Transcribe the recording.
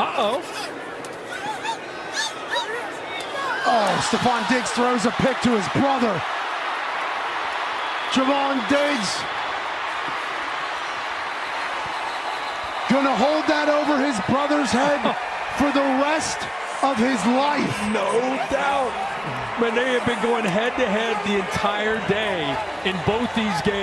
Uh-oh. Oh, Stefon Diggs throws a pick to his brother. Javon Diggs gonna hold that over his brother's head for the rest of his life. No doubt. Man, they have been going head to head the entire day in both these games.